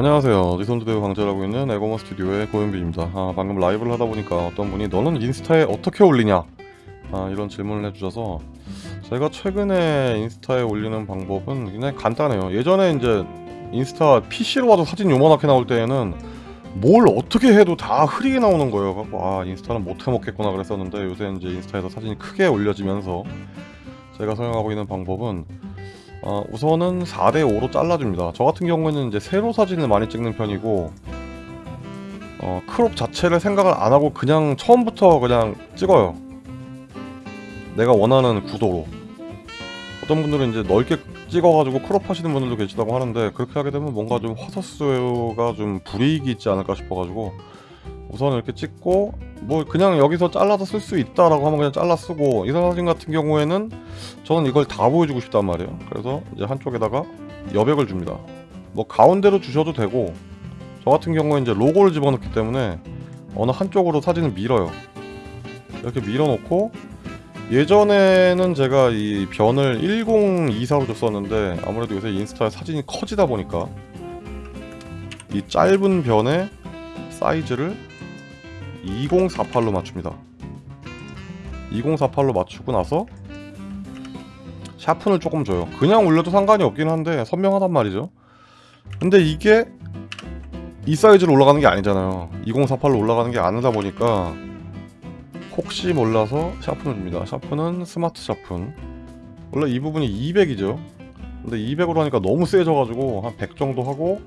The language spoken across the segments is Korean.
안녕하세요. 리손드대우 강좌라고 있는 에고머 스튜디오의 고현빈입니다. 아, 방금 라이브를 하다 보니까 어떤 분이 너는 인스타에 어떻게 올리냐? 아, 이런 질문을 해주셔서 제가 최근에 인스타에 올리는 방법은 굉장히 간단해요. 예전에 이제 인스타 PC로 와도 사진 요만하게 나올 때에는 뭘 어떻게 해도 다 흐리게 나오는 거예요. 갖고 아 인스타는 못해 먹겠구나 그랬었는데 요새 이제 인스타에서 사진이 크게 올려지면서 제가 사용하고 있는 방법은 어, 우선은 4대5로 잘라줍니다. 저 같은 경우에는 이제 세로 사진을 많이 찍는 편이고 어, 크롭 자체를 생각을 안 하고 그냥 처음부터 그냥 찍어요. 내가 원하는 구도로. 어떤 분들은 이제 넓게 찍어가지고 크롭 하시는 분들도 계시다고 하는데 그렇게 하게 되면 뭔가 좀 화소수가 좀 불이익이 있지 않을까 싶어가지고 우선 이렇게 찍고 뭐 그냥 여기서 잘라서 쓸 수 있다라고 하면 그냥 잘라 쓰고 이 사진 같은 경우에는 저는 이걸 다 보여주고 싶단 말이에요. 그래서 이제 한쪽에다가 여백을 줍니다. 뭐 가운데로 주셔도 되고 저 같은 경우에 이제 로고를 집어넣기 때문에 어느 한쪽으로 사진을 밀어요. 이렇게 밀어놓고 예전에는 제가 이 변을 1024로 줬었는데 아무래도 요새 인스타에 사진이 커지다 보니까 이 짧은 변의 사이즈를 2048로 맞춥니다. 2048로 맞추고 나서 샤픈을 조금 줘요. 그냥 올려도 상관이 없긴 한데 선명하단 말이죠. 근데 이게 이 사이즈로 올라가는 게 아니잖아요. 2048로 올라가는 게 아니다 보니까 혹시 몰라서 샤픈을 줍니다. 샤픈은 스마트 샤픈 원래 이 부분이 200이죠. 근데 200으로 하니까 너무 세져가지고 한 100 정도 하고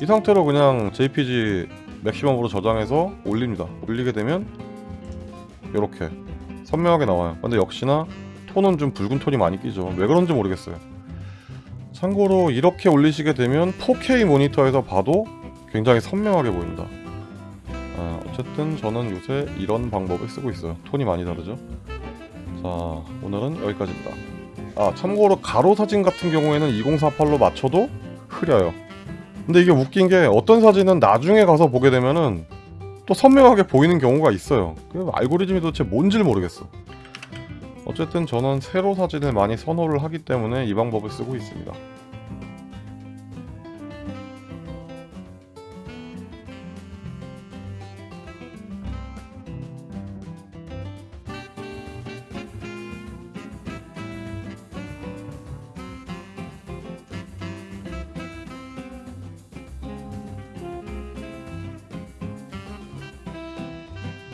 이 상태로 그냥 JPG 맥시멈으로 저장해서 올립니다. 올리게 되면 이렇게 선명하게 나와요. 근데 역시나 톤은 좀 붉은 톤이 많이 끼죠. 왜 그런지 모르겠어요. 참고로 이렇게 올리시게 되면 4K 모니터에서 봐도 굉장히 선명하게 보입니다. 아, 어쨌든 저는 요새 이런 방법을 쓰고 있어요. 톤이 많이 다르죠? 자 오늘은 여기까지입니다. 아 참고로 가로 사진 같은 경우에는 2048로 맞춰도 흐려요 근데 이게 웃긴 게 어떤 사진은 나중에 가서 보게 되면은 또 선명하게 보이는 경우가 있어요. 그 알고리즘이 도대체 뭔지를 모르겠어. 어쨌든 저는 세로 사진을 많이 선호를 하기 때문에 이 방법을 쓰고 있습니다